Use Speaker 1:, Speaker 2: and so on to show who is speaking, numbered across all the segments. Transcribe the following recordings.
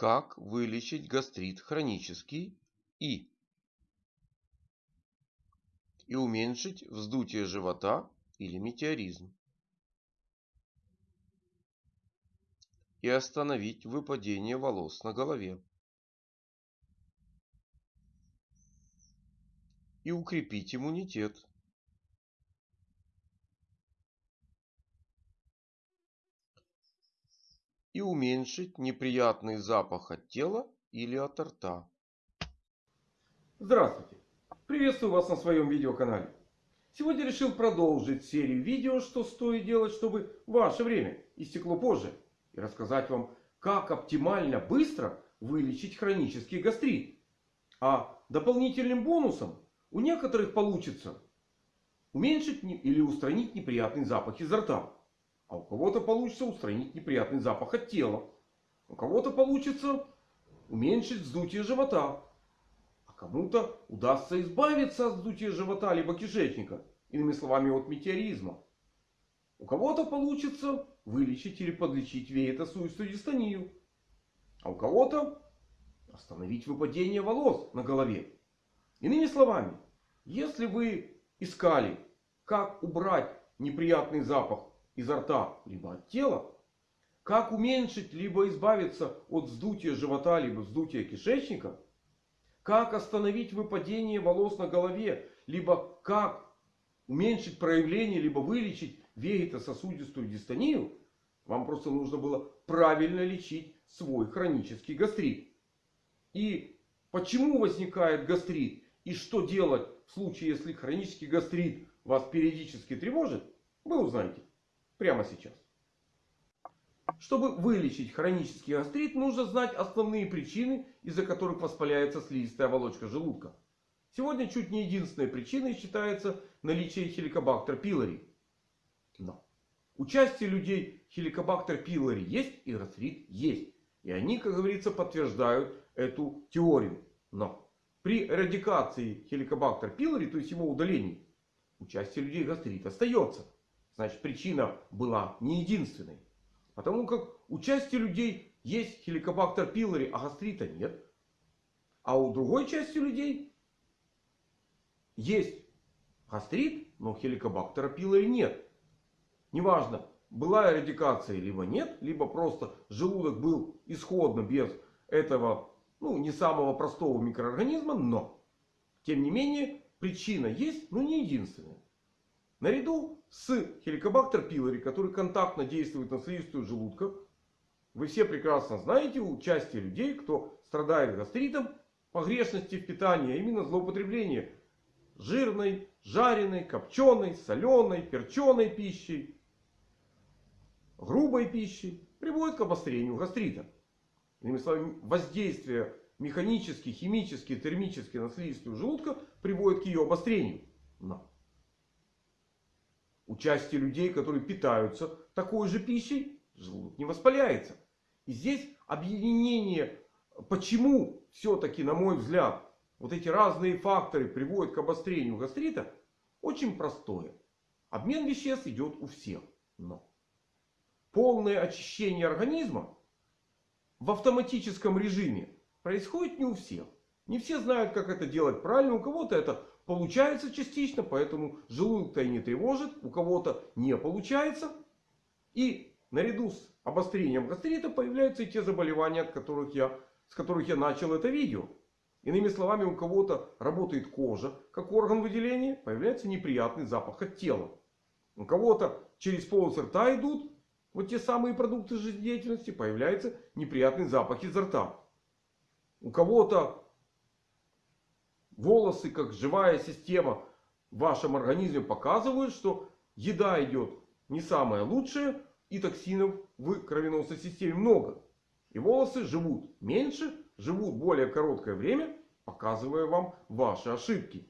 Speaker 1: Как вылечить гастрит хронический и и уменьшить вздутие живота или метеоризм. И остановить выпадение волос на голове. И укрепить иммунитет. И уменьшить неприятный запах от тела или от рта.
Speaker 2: Здравствуйте! Приветствую вас на своем видеоканале. Сегодня решил продолжить серию видео, что стоит делать, чтобы ваше время истекло позже. И рассказать вам, как оптимально быстро вылечить хронический гастрит. А дополнительным бонусом у некоторых получится уменьшить или устранить неприятный запах изо рта. А у кого-то получится устранить неприятный запах от тела. У кого-то получится уменьшить вздутие живота. Кому-то удастся избавиться от вздутия живота либо кишечника. Иными словами, от метеоризма. У кого-то получится вылечить или подлечить веетосуистую дистонию. А у кого-то остановить выпадение волос на голове. Иными словами, если вы искали, как убрать неприятный запах изо рта либо от тела, как уменьшить либо избавиться от вздутия живота либо вздутия кишечника – как остановить выпадение волос на голове. Либо как уменьшить проявление, либо вылечить вегетососудистую дистонию. Вам просто нужно было правильно лечить свой хронический гастрит. И почему возникает гастрит? И что делать в случае, если хронический гастрит вас периодически тревожит? Вы узнаете прямо сейчас. Чтобы вылечить хронический гастрит, нужно знать основные причины, из-за которых воспаляется слизистая оболочка желудка. Сегодня чуть не единственной причиной считается наличие хеликобактер пилори. Но части людей хеликобактер пилори есть и гастрит есть. И они, как говорится, подтверждают эту теорию. Но при эрадикации хеликобактер пилори, то есть его удалении, у части людей гастрит остается. Значит причина была не единственной. Потому как у части людей есть хеликобактер пилори, а гастрита нет. А у другой части людей есть гастрит, но хеликобактера пилори нет. Неважно, была эрадикация либо нет, либо просто желудок был исходно без этого, ну, не самого простого микроорганизма, но, тем не менее, причина есть, но не единственная. Наряду с хеликобактер пилори, который контактно действует на слизистую желудка. Вы все прекрасно знаете у части людей, кто страдает гастритом, погрешности в питании, а именно злоупотребление жирной, жареной, копченой, соленой, перченой пищей, грубой пищей приводит к обострению гастрита. Иными словами, воздействие механически, химически, термически на слизистую желудка приводит к ее обострению. Но у части людей, которые питаются такой же пищей, желудок не воспаляется. И здесь объединение, почему все-таки, на мой взгляд, вот эти разные факторы приводят к обострению гастрита, очень простое. Обмен веществ идет у всех. Но полное очищение организма в автоматическом режиме происходит не у всех. Не все знают, как это делать правильно. У кого-то это получается частично, поэтому желудок-то и не тревожит. У кого-то не получается. И наряду с обострением гастрита появляются и те заболевания, от которых я, с которых я начал это видео. Иными словами, у кого-то работает кожа как орган выделения, появляется неприятный запах от тела. У кого-то через полость рта идут вот те самые продукты жизнедеятельности, появляется неприятный запах изо рта. У кого-то волосы, как живая система в вашем организме показывают, что еда идет не самая лучшая. И токсинов в кровеносной системе много. И волосы живут меньше, живут более короткое время, показывая вам ваши ошибки.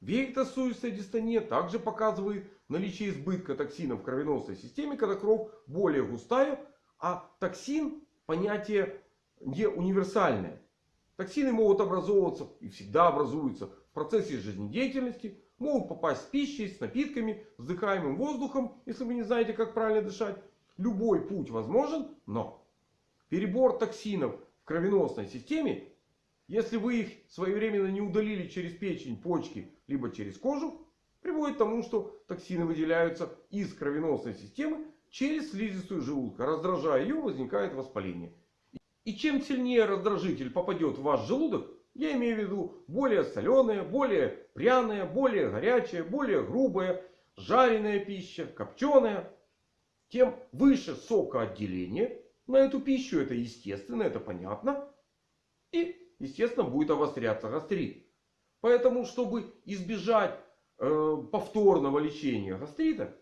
Speaker 2: Вегетосуистая дистония также показывает наличие избытка токсина в кровеносной системе, когда кровь более густая, а токсин понятие не универсальное. Токсины могут образовываться и всегда образуются в процессе жизнедеятельности. Могут попасть с пищей, с напитками, с вдыхаемым воздухом, если вы не знаете, как правильно дышать. Любой путь возможен, но перебор токсинов в кровеносной системе, если вы их своевременно не удалили через печень, почки, либо через кожу, приводит к тому, что токсины выделяются из кровеносной системы через слизистую желудка. Раздражая ее, возникает воспаление. И чем сильнее раздражитель попадет в ваш желудок, я имею в виду более соленая, более пряная, более горячая, более грубая, жареная пища, копченая, тем выше сокоотделение на эту пищу. Это естественно, это понятно. И, естественно, будет обостряться гастрит. Поэтому, чтобы избежать э, повторного лечения гастрита,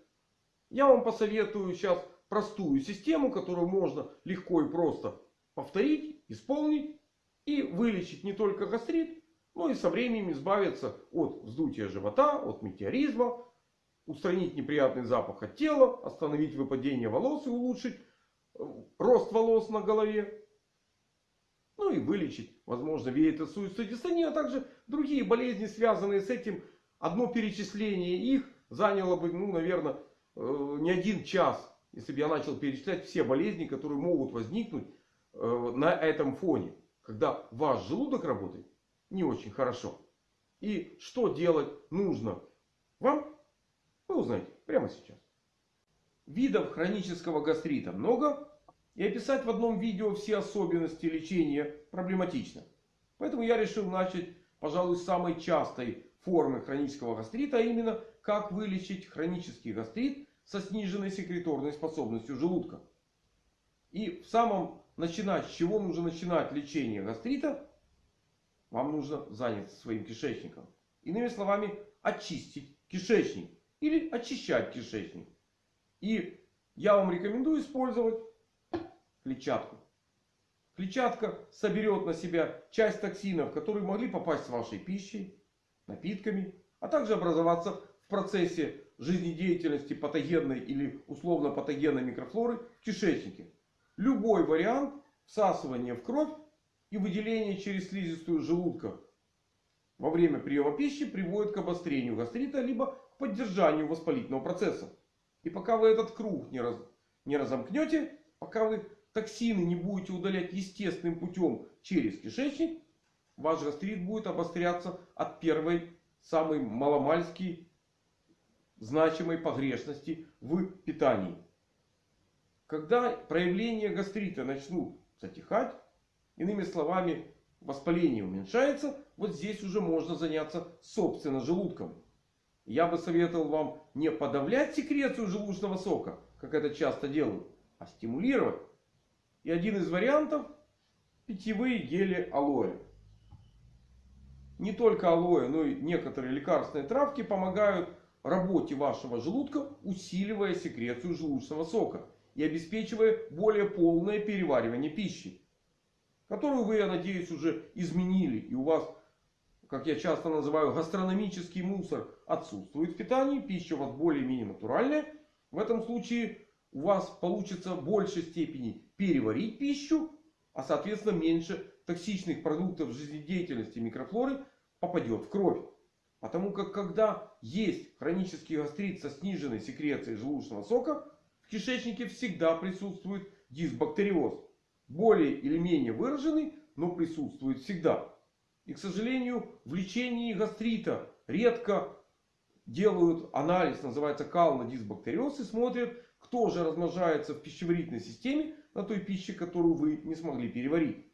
Speaker 2: я вам посоветую сейчас простую систему, которую можно легко и просто повторить, исполнить и вылечить не только гастрит, но и со временем избавиться от вздутия живота, от метеоризма, устранить неприятный запах от тела, остановить выпадение волос и улучшить э, рост волос на голове. Ну и вылечить, возможно, веетосуицию дистонию, а также другие болезни, связанные с этим. Одно перечисление их заняло бы, ну, наверное, э, не один час, если бы я начал перечислять все болезни, которые могут возникнуть на этом фоне. Когда ваш желудок работает не очень хорошо. И что делать нужно вам, вы узнаете прямо сейчас. Видов хронического гастрита много. И описать в одном видео все особенности лечения проблематично. Поэтому я решил начать, пожалуй, с самой частой формы хронического гастрита. А именно, как вылечить хронический гастрит со сниженной секреторной способностью желудка. И в самом начинать, с чего нужно начинать лечение гастрита, вам нужно заняться своим кишечником. Иными словами, очистить кишечник. Или очищать кишечник. И я вам рекомендую использовать клетчатку. Клетчатка соберет на себя часть токсинов, которые могли попасть с вашей пищей, напитками, а также образоваться в процессе жизнедеятельности патогенной или условно патогенной микрофлоры в кишечнике. Любой вариант всасывания в кровь и выделения через слизистую желудка во время приема пищи приводит к обострению гастрита либо к поддержанию воспалительного процесса. И пока вы этот круг не, раз, не разомкнете, пока вы токсины не будете удалять естественным путем через кишечник, ваш гастрит будет обостряться от первой самой маломальски значимой погрешности в питании. Когда проявления гастрита начнут затихать, иными словами, воспаление уменьшается, вот здесь уже можно заняться собственно желудком. Я бы советовал вам не подавлять секрецию желудочного сока, как это часто делают, а стимулировать. И один из вариантов питьевые гели алоэ. Не только алоэ, но и некоторые лекарственные травки помогают работе вашего желудка, усиливая секрецию желудочного сока и обеспечивая более полное переваривание пищи. Которую вы, я надеюсь, уже изменили. И у вас, как я часто называю, гастрономический мусор отсутствует в питании. Пища у вас более-менее натуральная. В этом случае у вас получится в большей степени переварить пищу. А соответственно меньше токсичных продуктов жизнедеятельности микрофлоры попадет в кровь. Потому как когда есть хронический гастрит со сниженной секрецией желудочного сока, в кишечнике всегда присутствует дисбактериоз. Более или менее выраженный, но присутствует всегда. И, к сожалению, в лечении гастрита редко делают анализ, называется кал-на-дисбактериоз, и смотрят, кто же размножается в пищеварительной системе на той пище, которую вы не смогли переварить.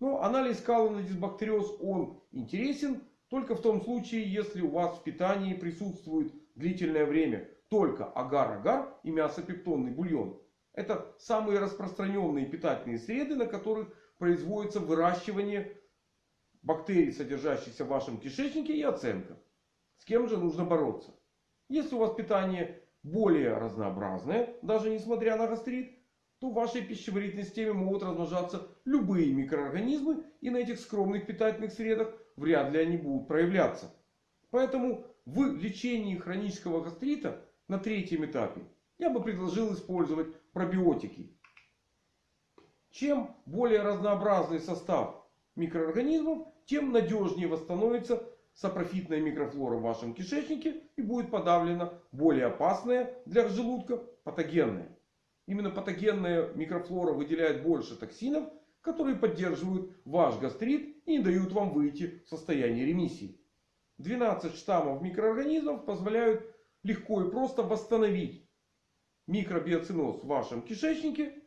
Speaker 2: Но анализ кала-на-дисбактериоз, он интересен только в том случае, если у вас в питании присутствует длительное время только агар-агар и мясопептонный бульон. Это самые распространенные питательные среды, на которых производится выращивание бактерий, содержащихся в вашем кишечнике и оценка. С кем же нужно бороться? Если у вас питание более разнообразное, даже несмотря на гастрит, то в вашей пищеварительной системе могут размножаться любые микроорганизмы. И на этих скромных питательных средах вряд ли они будут проявляться. Поэтому в лечении хронического гастрита на третьем этапе я бы предложил использовать пробиотики. Чем более разнообразный состав микроорганизмов, тем надежнее восстановится сапрофитная микрофлора в вашем кишечнике и будет подавлена более опасная для желудка патогенная. Именно патогенная микрофлора выделяет больше токсинов, которые поддерживают ваш гастрит и не дают вам выйти в состояние ремиссии. 12 штаммов микроорганизмов позволяют легко и просто восстановить микробиоциноз в вашем кишечнике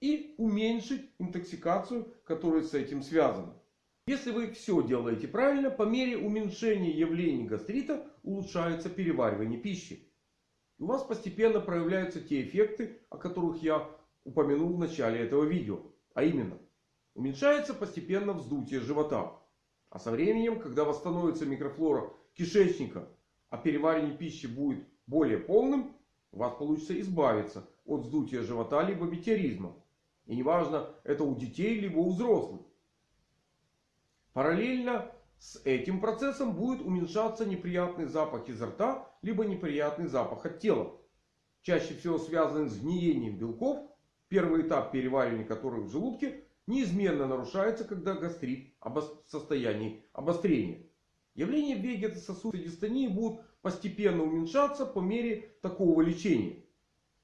Speaker 2: и уменьшить интоксикацию, которая с этим связана. Если вы все делаете правильно, по мере уменьшения явлений гастрита улучшается переваривание пищи. У вас постепенно проявляются те эффекты, о которых я упомянул в начале этого видео. А именно, уменьшается постепенно вздутие живота. А со временем, когда восстановится микрофлора кишечника, а переваривание пищи будет более полным, у вас получится избавиться от вздутия живота либо метеоризма. И неважно, это у детей либо у взрослых. Параллельно с этим процессом будет уменьшаться неприятный запах изо рта, либо неприятный запах от тела. Чаще всего связанный с гниением белков, первый этап переваривания которых в желудке неизменно нарушается, когда гастрит в состоянии обострения. Явления вегетососудистой дистонии будут постепенно уменьшаться по мере такого лечения.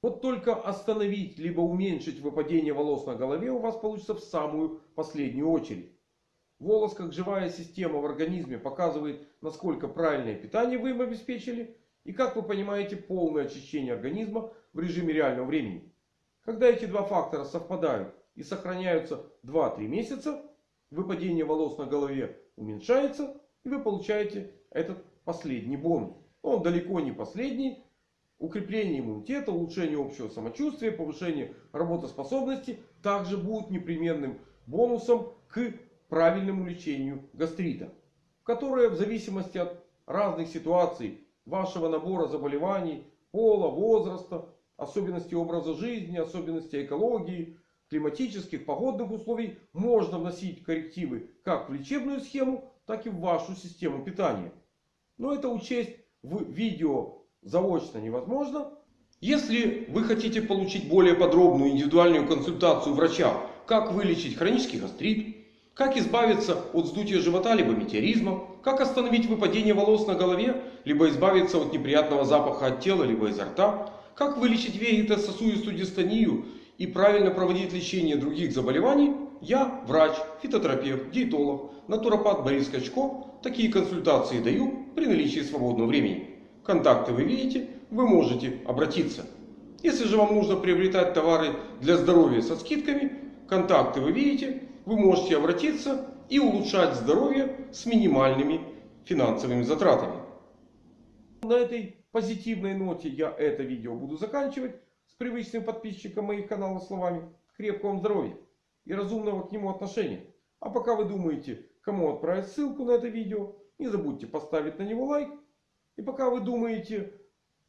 Speaker 2: Вот только остановить либо уменьшить выпадение волос на голове у вас получится в самую последнюю очередь. Волос как живая система в организме показывает, насколько правильное питание вы им обеспечили. И как вы понимаете, полное очищение организма в режиме реального времени. Когда эти два фактора совпадают и сохраняются 2-3 месяца, выпадение волос на голове уменьшается. И вы получаете этот последний бонус. Он далеко не последний. Укрепление иммунитета, улучшение общего самочувствия, повышение работоспособности также будут непременным бонусом к правильному лечению гастрита. Которое в зависимости от разных ситуаций, вашего набора заболеваний, пола, возраста, особенностей образа жизни, особенностей экологии, климатических, погодных условий, можно вносить коррективы как в лечебную схему, так и в вашу систему питания. Но это учесть в видео заочно невозможно. Если вы хотите получить более подробную индивидуальную консультацию врача, как вылечить хронический гастрит, как избавиться от вздутия живота, либо метеоризма. Как остановить выпадение волос на голове, либо избавиться от неприятного запаха от тела, либо изо рта. Как вылечить вегетососудистую дистонию и правильно проводить лечение других заболеваний. Я врач, фитотерапевт, диетолог, натуропат Борис Качко. Такие консультации даю при наличии свободного времени. Контакты вы видите, вы можете обратиться. Если же вам нужно приобретать товары для здоровья со скидками, контакты вы видите, вы можете обратиться и улучшать здоровье с минимальными финансовыми затратами. На этой позитивной ноте я это видео буду заканчивать. С привычным подписчиком моих каналов словами. Крепкого вам здоровья и разумного к нему отношения. А пока вы думаете, кому отправить ссылку на это видео, не забудьте поставить на него лайк. И пока вы думаете,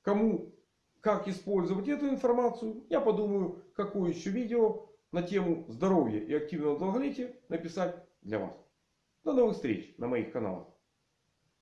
Speaker 2: кому, как использовать эту информацию, я подумаю, какое еще видео на тему здоровья и активного долголетия написать для вас. До новых встреч на моих каналах.